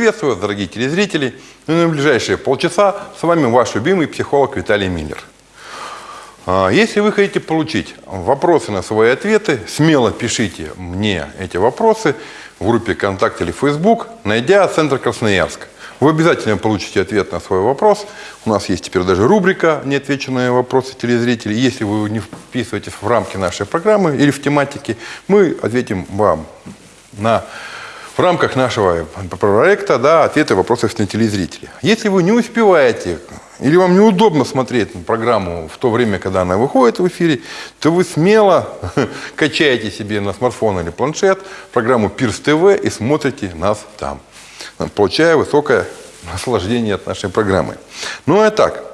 Приветствую вас, дорогие телезрители. И на ближайшие полчаса с вами ваш любимый психолог Виталий Миллер. А, Если вы хотите получить вопросы на свои ответы, смело пишите мне эти вопросы в группе ВКонтакте или Facebook, найдя Центр Красноярск. Вы обязательно получите ответ на свой вопрос. У нас есть теперь даже рубрика «Неотвеченные вопросы телезрителей». Если вы не вписываетесь в рамки нашей программы или в тематике, мы ответим вам на в рамках нашего проекта да, ответы вопросов на телезрителей. Если вы не успеваете или вам неудобно смотреть программу в то время, когда она выходит в эфире, то вы смело качаете себе на смартфон или планшет программу Пирс ТВ и смотрите нас там, получая высокое наслаждение от нашей программы. Ну и так,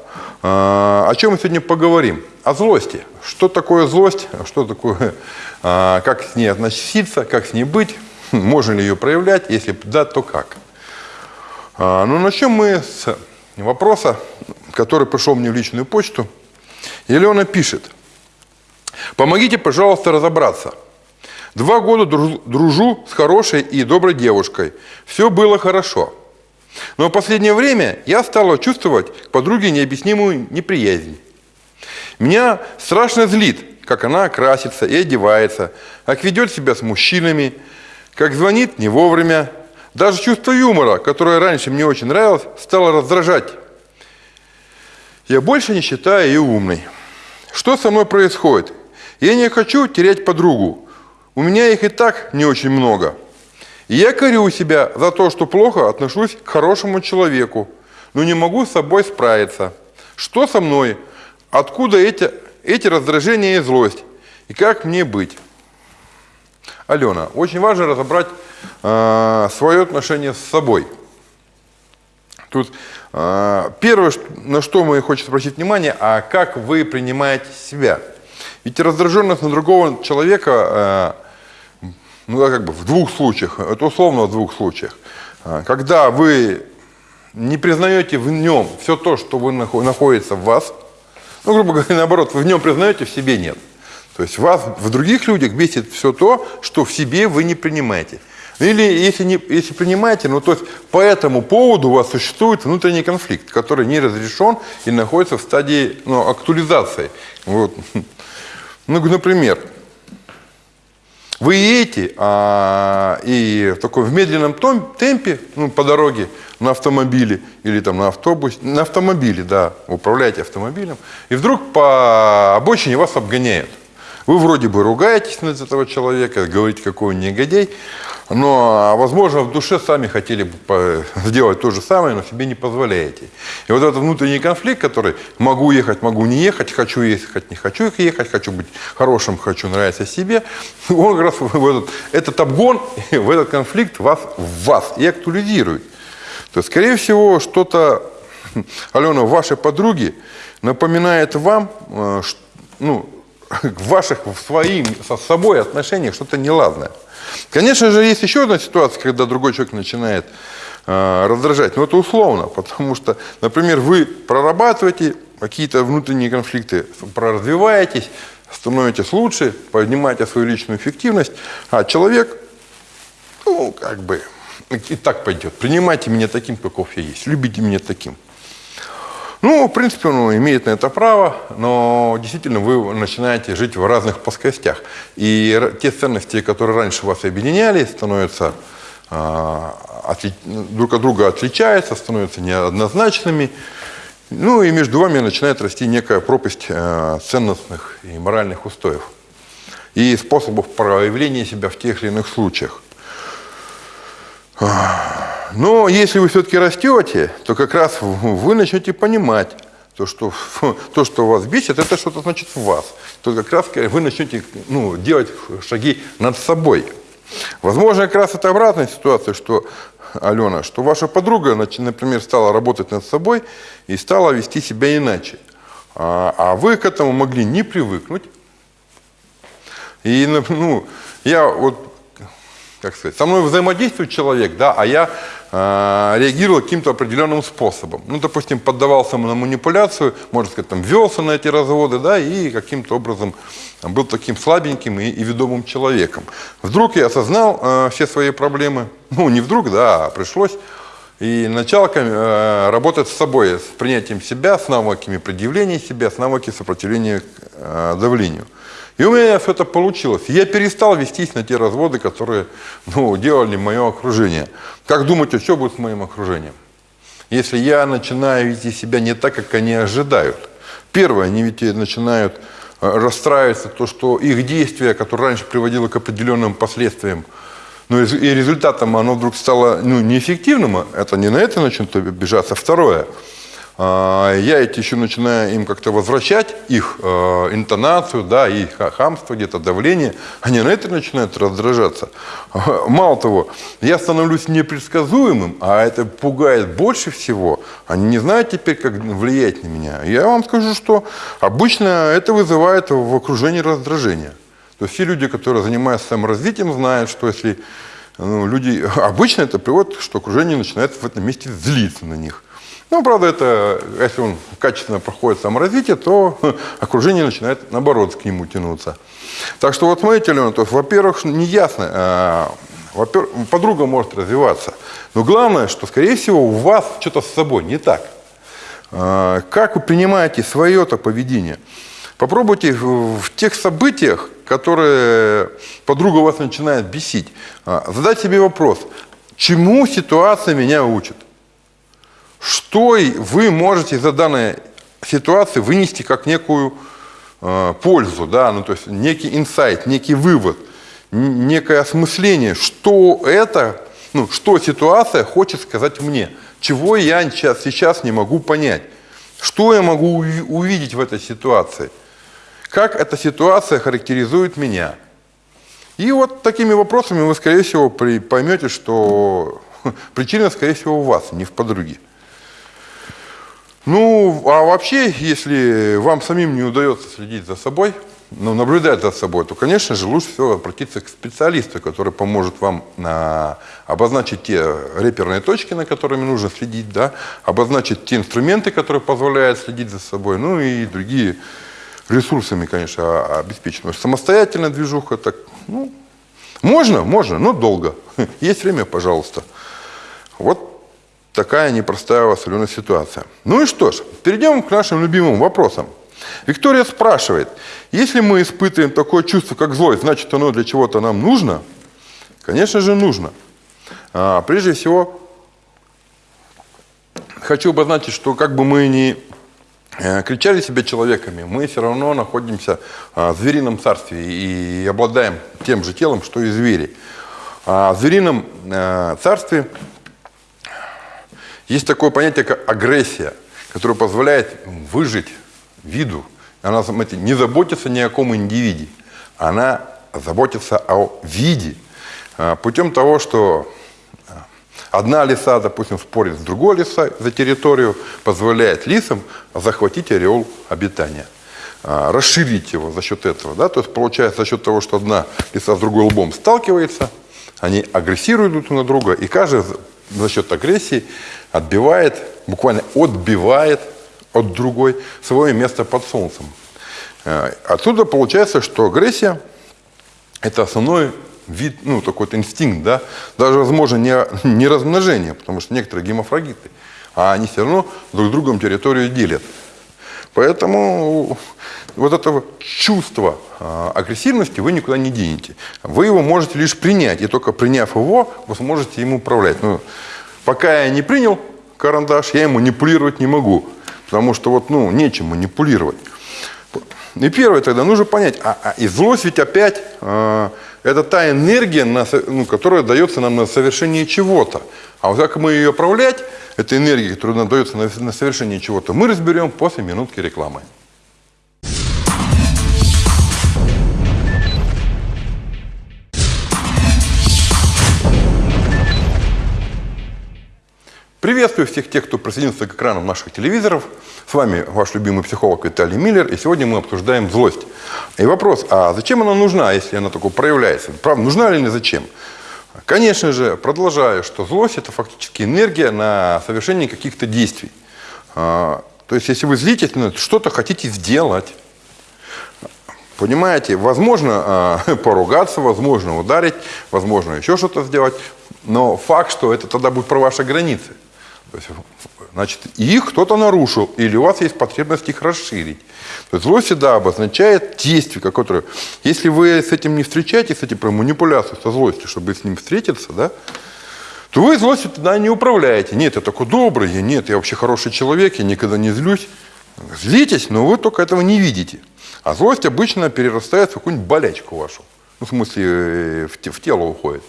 а, о чем мы сегодня поговорим? О злости. Что такое злость? Что такое, а, как с ней относиться, как с ней быть? Можно ли ее проявлять? Если да, то как? А, ну, начнем мы с вопроса, который пришел мне в личную почту. Елена пишет. Помогите, пожалуйста, разобраться. Два года дружу с хорошей и доброй девушкой. Все было хорошо. Но в последнее время я стала чувствовать к подруге необъяснимую неприязнь. Меня страшно злит, как она красится и одевается, как ведет себя с мужчинами, как звонит не вовремя. Даже чувство юмора, которое раньше мне очень нравилось, стало раздражать. Я больше не считаю ее умной. Что со мной происходит? Я не хочу терять подругу. У меня их и так не очень много. И я корю себя за то, что плохо отношусь к хорошему человеку, но не могу с собой справиться. Что со мной? Откуда эти, эти раздражения и злость? И как мне быть? Алена, очень важно разобрать э, свое отношение с собой. Тут э, первое, на что мы хочется обратить внимание, а как вы принимаете себя. Ведь раздраженность на другого человека, э, ну как бы в двух случаях, это условно в двух случаях. Э, когда вы не признаете в нем все то, что вы находится в вас, ну, грубо говоря, наоборот, вы в нем признаете, в себе нет. То есть вас в других людях бесит все то, что в себе вы не принимаете. Или если, не, если принимаете, ну то есть по этому поводу у вас существует внутренний конфликт, который не разрешен и находится в стадии ну, актуализации. Вот. Ну, например, вы едете а, и в таком в медленном темпе ну, по дороге на автомобиле или там на автобусе, на автомобиле, да, управляете автомобилем, и вдруг по обочине вас обгоняют. Вы вроде бы ругаетесь на этого человека, говорите, какой он негодяй, но, возможно, в душе сами хотели бы сделать то же самое, но себе не позволяете. И вот этот внутренний конфликт, который могу ехать, могу не ехать, хочу ехать, не хочу ехать, хочу быть хорошим, хочу нравиться себе, он как раз в этот, этот обгон, в этот конфликт вас, вас и актуализирует. То есть, скорее всего, что-то, Алена, вашей подруги напоминает вам, э, ну, в ваших, в своим, со собой отношениях что-то неладное. Конечно же, есть еще одна ситуация, когда другой человек начинает э, раздражать. Но это условно, потому что, например, вы прорабатываете какие-то внутренние конфликты, проразвиваетесь, становитесь лучше, поднимаете свою личную эффективность, а человек, ну, как бы, и так пойдет. Принимайте меня таким, каков я есть, любите меня таким. Ну, в принципе, он имеет на это право, но действительно вы начинаете жить в разных плоскостях. И те ценности, которые раньше вас объединяли, становятся отли... друг от друга отличаются, становятся неоднозначными. Ну и между вами начинает расти некая пропасть э, ценностных и моральных устоев и способов проявления себя в тех или иных случаях. Но если вы все-таки растете, то как раз вы начнете понимать, то, что, то, что вас бесит, это что-то значит в вас. То как раз вы начнете ну, делать шаги над собой. Возможно, как раз это обратная ситуация, что, Алена, что ваша подруга, например, стала работать над собой и стала вести себя иначе. А, а вы к этому могли не привыкнуть. И, ну, я вот как сказать, со мной взаимодействует человек, да, а я э, реагировал каким-то определенным способом. Ну, допустим, поддавался на манипуляцию, можно сказать, там, велся на эти разводы, да, и каким-то образом был таким слабеньким и, и ведомым человеком. Вдруг я осознал э, все свои проблемы, ну, не вдруг, да, а пришлось И начало э, работать с собой, с принятием себя, с навыками предъявления себя, с навыками сопротивления э, давлению. И у меня все это получилось. Я перестал вестись на те разводы, которые ну, делали мое окружение. Как думаете, что будет с моим окружением? Если я начинаю вести себя не так, как они ожидают. Первое, они ведь начинают э, расстраиваться, то, что их действие, которое раньше приводило к определенным последствиям, ну, и результатом оно вдруг стало ну, неэффективным, это не на это начнут обижаться. Второе, я эти еще начинаю им как-то возвращать, их э, интонацию, да, их хамство, где-то давление, они на это начинают раздражаться. Мало того, я становлюсь непредсказуемым, а это пугает больше всего. Они не знают теперь, как влиять на меня. Я вам скажу, что обычно это вызывает в окружении раздражение. То есть все люди, которые занимаются саморазвитием, знают, что если ну, люди... Обычно это приводит, что окружение начинает в этом месте злиться на них. Ну, правда, это, если он качественно проходит саморазвитие, то окружение начинает, наоборот, к нему тянуться. Так что вот смотрите, Леон, то во-первых, неясно, а, во-первых, подруга может развиваться, но главное, что, скорее всего, у вас что-то с собой не так. А, как вы принимаете свое-то поведение? Попробуйте в, в тех событиях, которые подруга вас начинает бесить, а, задать себе вопрос, чему ситуация меня учит? Что вы можете за данной ситуации вынести как некую э, пользу, да, ну, то есть некий инсайт, некий вывод, некое осмысление, что это, ну, что ситуация хочет сказать мне, чего я сейчас, сейчас не могу понять, что я могу увидеть в этой ситуации – как эта ситуация характеризует меня. И вот такими вопросами вы, скорее всего, поймете, что причина, скорее всего, у вас, не в подруге. Ну, а вообще, если вам самим не удается следить за собой, ну, наблюдать за собой, то, конечно же, лучше всего обратиться к специалисту, который поможет вам на, обозначить те реперные точки, на которыми нужно следить, да, обозначить те инструменты, которые позволяют следить за собой, ну и другие ресурсами, конечно, обеспечена. Самостоятельная движуха, так, ну, можно, можно, но долго. Есть время, пожалуйста. Вот такая непростая у вас ситуация. Ну и что ж, перейдем к нашим любимым вопросам. Виктория спрашивает, если мы испытываем такое чувство, как злость, значит оно для чего-то нам нужно? Конечно же нужно. А, прежде всего, хочу обозначить, что как бы мы ни кричали себя человеками, мы все равно находимся а, в зверином царстве и обладаем тем же телом, что и звери. А в зверином э, царстве есть такое понятие, как агрессия, которое позволяет выжить виду. Она не заботится ни о ком индивиде, она заботится о виде. А, путем того, что Одна лиса, допустим, спорит с другой лисой за территорию, позволяет лисам захватить ореол обитания, а, расширить его за счет этого. Да? То есть получается за счет того, что одна лиса с другой лбом сталкивается, они агрессируют друг на друга, и каждый за счет агрессии отбивает, буквально отбивает от другой свое место под солнцем. А, отсюда получается, что агрессия – это основной вид, ну, такой инстинкт, да, даже, возможно, не, не размножение, потому что некоторые гемофрагиты, а они все равно друг другом территорию делят. Поэтому вот это чувство а, агрессивности вы никуда не денете. Вы его можете лишь принять, и только приняв его, вы сможете им управлять. Но пока я не принял карандаш, я им манипулировать не могу, потому что вот, ну, нечем манипулировать. И первое тогда нужно понять, а, а и злость ведь опять а, это та энергия, ну, которая дается нам на совершение чего-то. А вот как мы ее управлять, эта энергия, которая нам дается на, на совершение чего-то, мы разберем после минутки рекламы. Приветствую всех тех, кто присоединился к экранам наших телевизоров. С вами ваш любимый психолог Виталий Миллер, и сегодня мы обсуждаем злость. И вопрос, а зачем она нужна, если она такой проявляется? Правда, нужна или не зачем? Конечно же, продолжаю, что злость – это фактически энергия на совершение каких-то действий. А, то есть, если вы злитесь, что-то хотите сделать, Понимаете, возможно э, поругаться, возможно ударить, возможно еще что-то сделать, но факт, что это тогда будет про ваши границы. Значит, их кто-то нарушил, или у вас есть потребность их расширить. То есть злость всегда обозначает действие, которое... Если вы с этим не встречаетесь, этим про манипуляцию со злостью, чтобы с ним встретиться, да, то вы злостью тогда не управляете. Нет, я такой добрый, я нет, я вообще хороший человек, я никогда не злюсь. Злитесь, но вы только этого не видите. А злость обычно перерастает в какую-нибудь болячку вашу. Ну, в смысле, э, в, в тело уходит.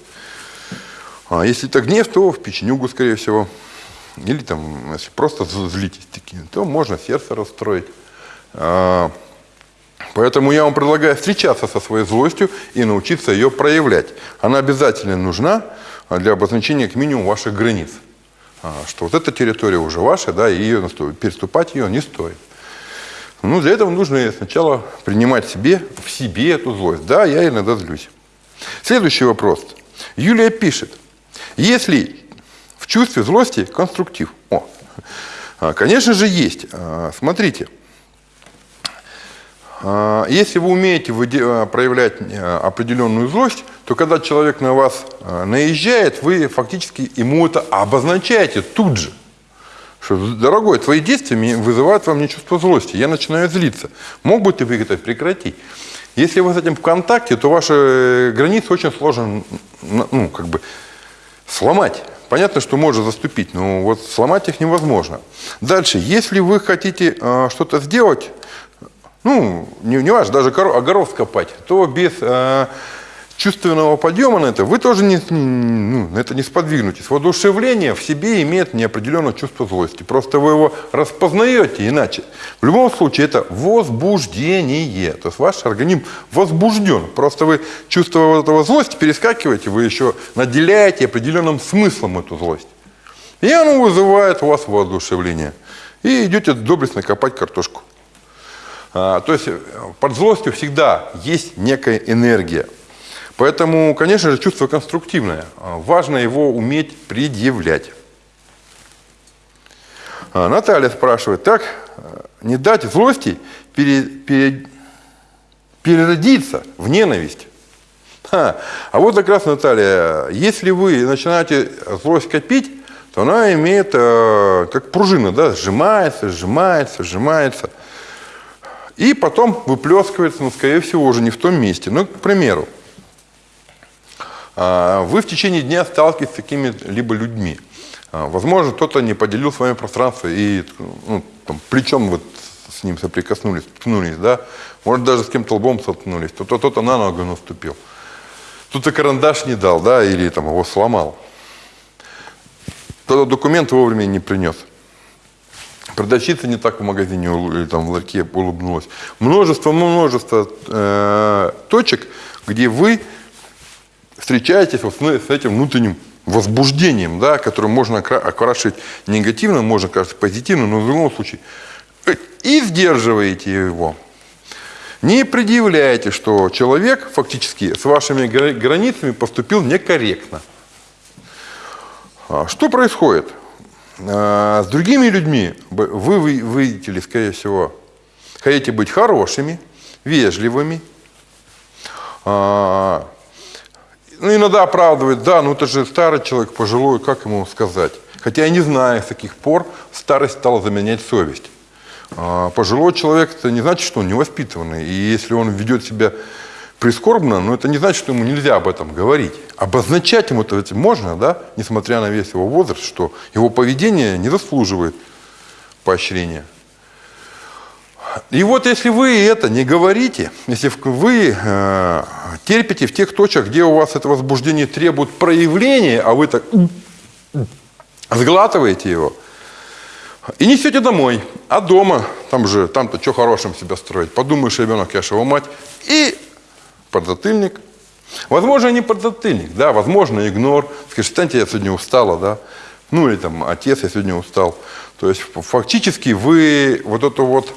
А если это гнев, то в печенюгу, скорее всего. Или там, если просто злитесь такие, то можно сердце расстроить. А, поэтому я вам предлагаю встречаться со своей злостью и научиться ее проявлять. Она обязательно нужна для обозначения к минимуму ваших границ. А, что вот эта территория уже ваша, да, и ее, переступать ее не стоит. Ну, для этого нужно сначала принимать себе, в себе эту злость. Да, я иногда злюсь. Следующий вопрос. Юлия пишет. Если в чувстве злости конструктив. О, а, конечно же, есть. А, смотрите. Если вы умеете проявлять определенную злость, то когда человек на вас наезжает, вы фактически ему это обозначаете тут же. Что, дорогой, твои действия вызывают во мне чувство злости. Я начинаю злиться. Мог бы ты это прекратить? Если вы с этим в контакте, то ваши э, границы очень сложно ну, как бы сломать. Понятно, что можно заступить, но вот сломать их невозможно. Дальше, если вы хотите э, что-то сделать, ну, не, не важно, даже огород скопать, то без э, чувственного подъема на это, вы тоже не, ну, на это не сподвигнетесь. Воодушевление в себе имеет неопределенное чувство злости. Просто вы его распознаете иначе. В любом случае это возбуждение. То есть ваш организм возбужден. Просто вы чувство этого злости перескакиваете, вы еще наделяете определенным смыслом эту злость. И оно вызывает у вас воодушевление. И идете доблестно копать картошку. А, то есть под злостью всегда есть некая энергия. Поэтому, конечно же, чувство конструктивное. А, важно его уметь предъявлять. А, Наталья спрашивает, так не дать злости пере, пере, переродиться в ненависть? Ха. А вот как раз, Наталья, если вы начинаете злость копить, то она имеет, э, как пружина, да, сжимается, сжимается, сжимается. И потом выплескивается, ну, скорее всего, уже не в том месте. Ну, к примеру, вы в течение дня сталкиваетесь с такими-либо людьми. А, возможно, кто-то не поделил с вами пространство и ну, там, плечом вот с ним соприкоснулись, ткнулись, да? Может, даже с кем-то лбом столкнулись. Кто-то кто на ногу наступил. Кто-то карандаш не дал, да, или там его сломал. Кто-то документы вовремя не принес. Продавщица не так в магазине или там в ларьке улыбнулась. Множество, множество э, точек, где вы встречаетесь вот с этим внутренним возбуждением, да, которое можно окрашивать негативно, можно окрашивать позитивно, но в любом случае и сдерживаете его. Не предъявляете, что человек фактически с вашими границами поступил некорректно. А что происходит? А, с другими людьми вы выйдете, скорее всего, хотите быть хорошими, вежливыми, а, ну, иногда оправдывает, да, ну это же старый человек, пожилой, как ему сказать? Хотя я не знаю, с каких пор старость стала заменять совесть. А пожилой человек, это не значит, что он невоспитанный. И если он ведет себя прискорбно, но это не значит, что ему нельзя об этом говорить. Обозначать ему это можно, да, несмотря на весь его возраст, что его поведение не заслуживает поощрения. И вот если вы это не говорите, если вы э, терпите в тех точках, где у вас это возбуждение требует проявления, а вы так сглатываете его, и несете домой. А дома, там же, там-то что хорошим себя строить. Подумаешь, ребенок, я же его мать. И подзатыльник. Возможно, не подзатыльник, да, возможно, игнор. Скажешь, станьте, я сегодня устала, да. Ну, или там, отец, я сегодня устал. То есть, фактически, вы вот эту вот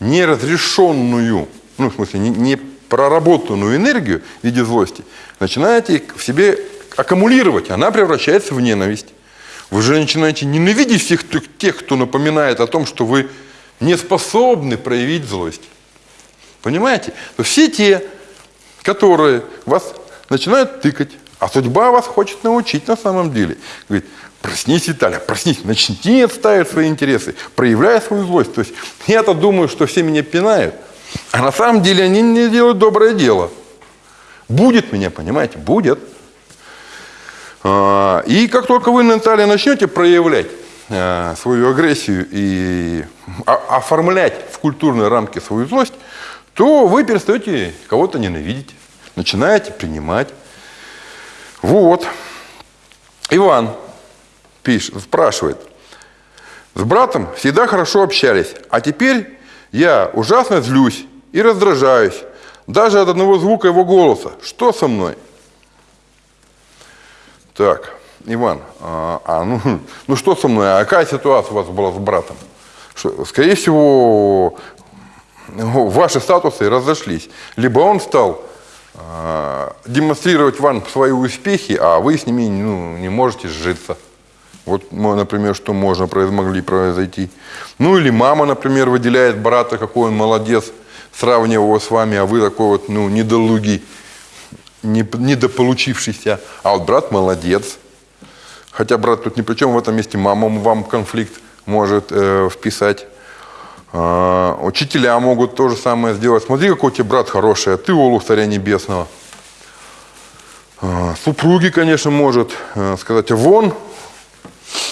неразрешенную, ну, в смысле, не, проработанную энергию в виде злости, начинаете в себе аккумулировать, она превращается в ненависть. Вы же начинаете ненавидеть всех тех, кто напоминает о том, что вы не способны проявить злость. Понимаете? То все те, которые вас начинают тыкать, А судьба вас хочет научить на самом деле. Говорит, проснись, Виталий, проснись, начни отставить свои интересы, проявляй свою злость. То есть я-то думаю, что все меня пинают, а на самом деле они не делают доброе дело. Будет меня, понимаете, будет. А, и как только вы, Наталья, начнете проявлять а, свою агрессию и оформлять в культурные рамки свою злость, то вы перестаете кого-то ненавидеть, начинаете принимать. Вот. Иван пишет, спрашивает. С братом всегда хорошо общались, а теперь я ужасно злюсь и раздражаюсь, даже от одного звука его голоса. Что со мной? Так, Иван, а, а ну, ну что со мной? А какая ситуация у вас была с братом? Что, скорее всего, ваши статусы разошлись. Либо он стал демонстрировать вам свои успехи, а вы с ними ну, не можете сжиться. Вот, например, что можно могли произойти. Ну или мама, например, выделяет брата, какой он молодец, сравнивая его с вами, а вы такой вот, ну, недолугий, недополучившийся. А вот брат молодец. Хотя брат тут ни при чем, в этом месте мама вам конфликт может э, вписать. Э, учителя могут то же самое сделать. Смотри, какой у тебя брат хороший, а ты олух царя небесного. Э, супруги, конечно, может э, сказать, вон,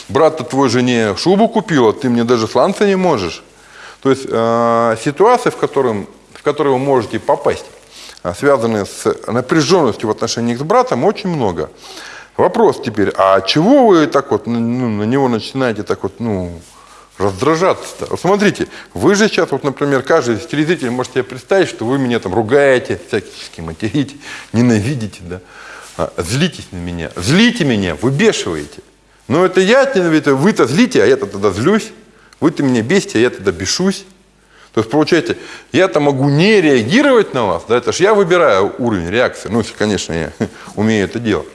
брат-то твой жене шубу купил, а ты мне даже сланца не можешь. То есть э, ситуации, в, котором, в которые вы можете попасть, э, связанные с напряженностью в отношениях с братом, очень много. Вопрос теперь, а чего вы так вот ну, на него начинаете так вот, ну, раздражаться-то? Смотрите, вы же сейчас, вот, например, каждый телезритель может себе представить, что вы меня там ругаете, всячески материте, ненавидите, да, а, злитесь на меня, злите меня, выбешиваете. Но это я, это вы-то злите, а я-то тогда злюсь. Вы-то меня бесите, а я тогда бешусь. То есть, получаете, я-то могу не реагировать на вас, да, это же я выбираю уровень реакции, ну, если, конечно, я умею это делать.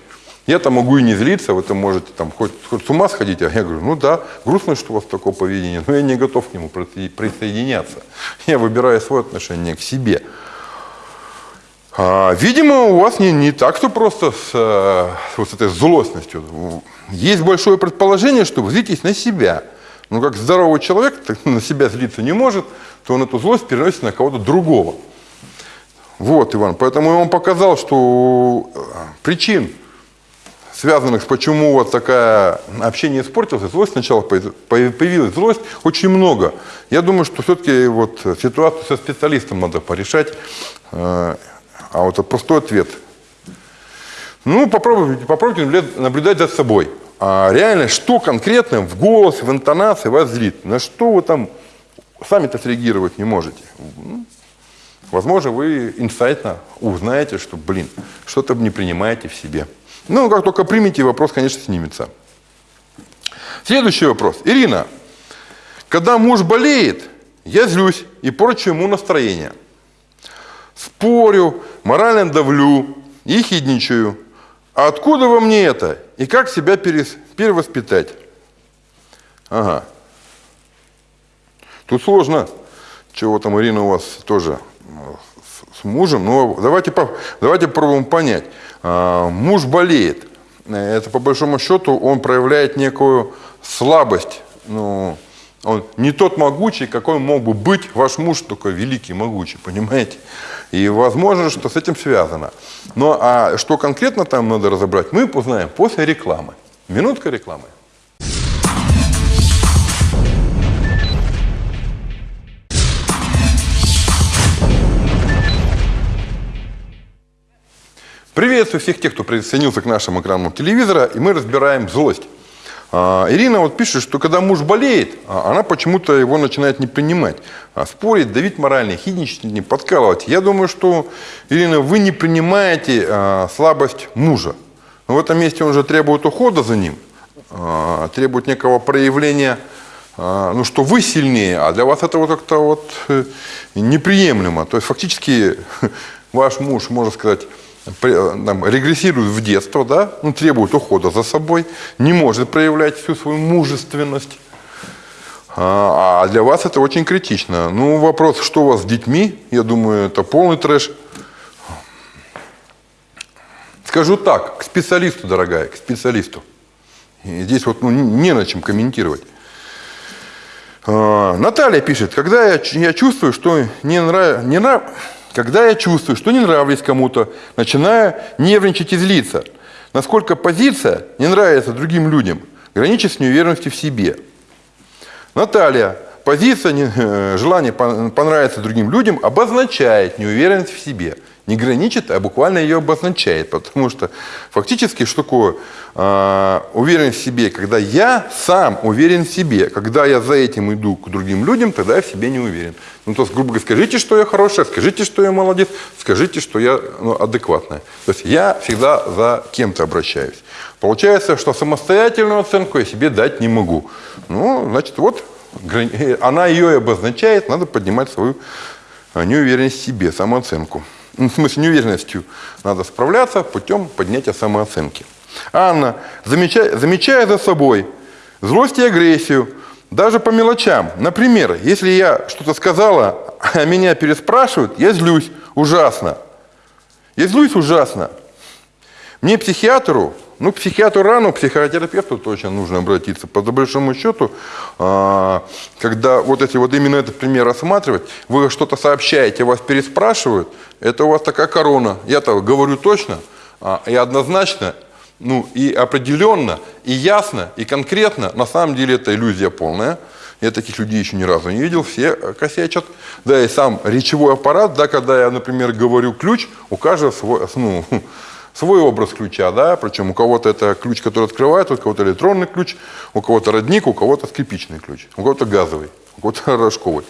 Я-то могу и не злиться, вы-то можете там хоть, хоть с ума сходить, а я говорю, ну да, грустно, что у вас такое поведение, но я не готов к нему присоединяться. Я выбираю свое отношение к себе. А, видимо, у вас не, не так, что просто с, э, с вот этой злостностью. Есть большое предположение, что вы злитесь на себя. Но как здоровый человек на себя злиться не может, то он эту злость переносит на кого-то другого. Вот, Иван, поэтому я вам показал, что э, причин, связанных с почему вот такое общение испортилось, злость сначала появилась, злость очень много. Я думаю, что все-таки вот ситуацию со специалистом надо порешать. Э, а вот простой ответ. Ну, попробуйте, попробуйте наблюдать за собой. А реально, что конкретно в голосе, в интонации вас злит? На что вы там сами-то среагировать не можете? Ну, возможно, вы инсайтно узнаете, что, блин, что-то не принимаете в себе. Ну, как только примете, вопрос, конечно, снимется. Следующий вопрос. Ирина, когда муж болеет, я злюсь и порчу ему настроение спорю, морально давлю и хидничаю. А откуда во мне это? И как себя перевоспитать? Ага. Тут сложно. Чего там, Ирина, у вас тоже с, с мужем. Но давайте, давайте попробуем понять. А, муж болеет. Это, по большому счету, он проявляет некую слабость. Ну, он не тот могучий, какой мог бы быть ваш муж, только великий, могучий, понимаете? И возможно, что с этим связано. Но а что конкретно там надо разобрать, мы узнаем после рекламы. Минутка рекламы. Приветствую всех тех, кто присоединился к нашему экрану телевизора, и мы разбираем злость. А, Ирина вот пишет, что когда муж болеет, а, она почему-то его начинает не принимать. А, спорить, давить морально, хидничать, не подкалывать. Я думаю, что, Ирина, вы не принимаете слабость мужа. Но в этом месте он же требует ухода за ним, требует некого проявления, ну, что вы сильнее, а для вас это вот как-то вот э, неприемлемо. То есть фактически ваш муж, можно сказать, там, регрессирует в детство, да, ну, требует ухода за собой, не может проявлять всю свою мужественность. А, а для вас это очень критично. Ну, вопрос, что у вас с детьми, я думаю, это полный трэш. Скажу так, к специалисту, дорогая, к специалисту. И здесь вот ну, не на чем комментировать. А, Наталья пишет, когда я, я чувствую, что не нрав... не нрав... когда я чувствую, что не нравлюсь кому-то, начинаю нервничать и злиться. Насколько позиция не нравится другим людям, граничит с неуверенностью в себе. Наталья, позиция, желание понравиться другим людям обозначает неуверенность в себе – не граничит, а буквально ее обозначает. Потому что фактически что такое э, уверенность в себе? Когда я сам уверен в себе. Когда я за этим иду к другим людям, тогда я в себе не уверен. Ну, то есть, грубо говоря, скажите, что я хорошая, скажите, что я молодец, скажите, что я ну, адекватная. То есть я всегда за кем-то обращаюсь. Получается, что самостоятельную оценку я себе дать не могу. Ну, значит, вот она ее и обозначает, надо поднимать свою а, неуверенность в себе, самооценку. Ну, в смысле, неуверенностью надо справляться путем поднятия самооценки. Анна, замечая, замечая за собой злость и агрессию, даже по мелочам. Например, если я что-то сказала, а меня переспрашивают, я злюсь ужасно. Я злюсь ужасно. Мне психиатру ну, к психиатру рано, к психотерапевту точно нужно обратиться. По большому счету, а, когда вот если вот именно этот пример рассматривать, вы что-то сообщаете, вас переспрашивают, это у вас такая корона. Я-то говорю точно а, и однозначно, ну и определенно, и ясно, и конкретно. На самом деле это иллюзия полная. Я таких людей еще ни разу не видел, все косячат. Да, и сам речевой аппарат, да, когда я, например, говорю ключ, у каждого свой, ну, свой образ ключа, да, причем у кого-то это ключ, который открывает, у кого-то электронный ключ, у кого-то родник, у кого-то скрипичный ключ, у кого-то газовый, у кого-то рожковый.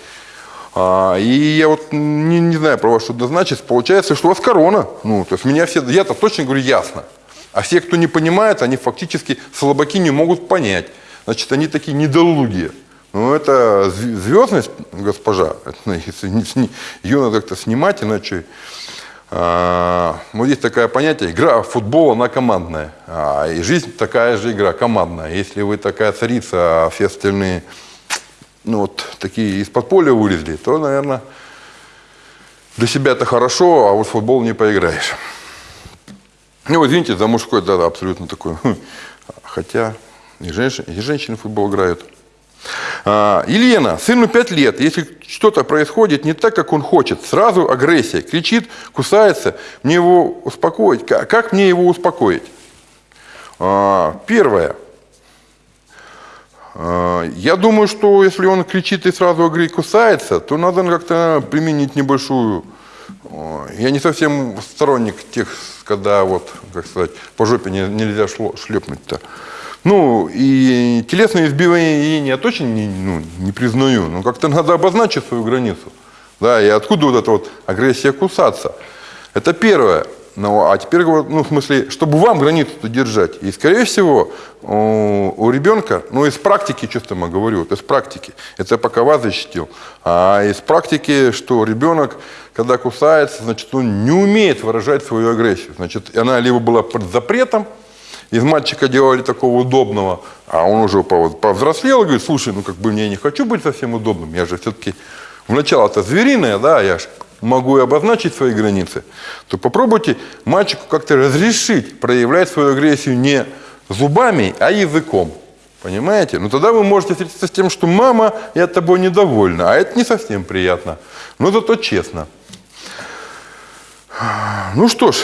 А, и я вот не, не знаю про вас, что это значит. Получается, что у вас корона. Ну, то есть меня все, я-то точно говорю ясно. А все, кто не понимает, они фактически слабаки не могут понять. Значит, они такие недолугие. Ну, это звездность, госпожа. Ее надо как-то снимать, иначе а, вот есть такое понятие, игра футбола, она командная. А, и жизнь такая же игра, командная. Если вы такая царица, а все остальные, ну вот, такие из-под поля вылезли, то, наверное, для себя это хорошо, а вот в футбол не поиграешь. Ну, вот, извините, за мужской, да, абсолютно такой. Хотя и женщины, и женщины в футбол играют. А, Елена, сыну 5 лет, если что-то происходит не так, как он хочет, сразу агрессия, кричит, кусается, мне его успокоить. Как мне его успокоить? А, первое. А, я думаю, что если он кричит и сразу агрессия кусается, то надо как-то применить небольшую... Я не совсем сторонник тех, когда вот, как сказать, по жопе нельзя шлепнуть-то. Ну, и телесное избивание я точно не, ну, не признаю, но как-то надо обозначить свою границу. Да, и откуда вот эта вот агрессия кусаться? Это первое. Ну, а теперь, ну, в смысле, чтобы вам границу держать. И, скорее всего, у, у ребенка, ну, из практики, честно я говорю, вот из практики, это я пока вас защитил, а из практики, что ребенок, когда кусается, значит, он не умеет выражать свою агрессию. Значит, она либо была под запретом, из мальчика делали такого удобного, а он уже повзрослел и говорит, слушай, ну как бы мне не хочу быть совсем удобным, я же все-таки вначале-то звериное, да, я же могу и обозначить свои границы, то попробуйте мальчику как-то разрешить проявлять свою агрессию не зубами, а языком. Понимаете? Ну тогда вы можете встретиться с тем, что мама, я тобой недовольна, а это не совсем приятно. Но зато честно. Ну что ж,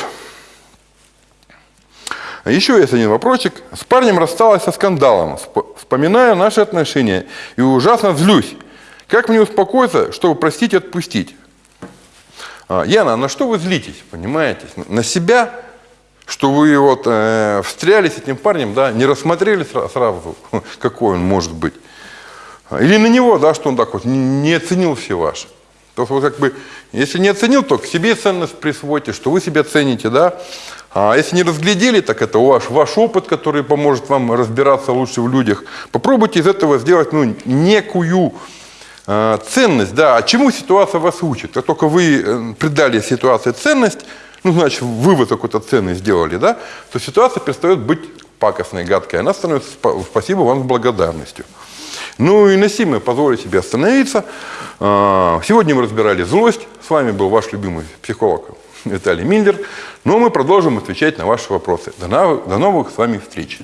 а еще есть один вопросик. С парнем рассталась со скандалом. Вспоминаю наши отношения и ужасно злюсь. Как мне успокоиться, чтобы простить и отпустить? А, Яна, на что вы злитесь, понимаете? На себя, что вы вот э, встряли с этим парнем, да, не рассмотрели сразу, какой он может быть. Или на него, да, что он так вот не оценил все ваши. То есть, вот как бы, если не оценил, то к себе ценность присвойте, что вы себя цените, да. А если не разглядели, так это ваш, ваш опыт, который поможет вам разбираться лучше в людях. Попробуйте из этого сделать ну, некую ценность. Да, а чему ситуация вас учит? Как только вы э, придали ситуации ценность, ну, значит, вывод какой-то ценный сделали, да, то ситуация перестает быть пакостной, гадкой. Она становится, спасибо вам, с благодарностью. Ну и на сим я позволю себе остановиться. А, сегодня мы разбирали злость. С вами был ваш любимый психолог Виталий Миндер. Но мы продолжим отвечать на ваши вопросы. До новых с вами встреч.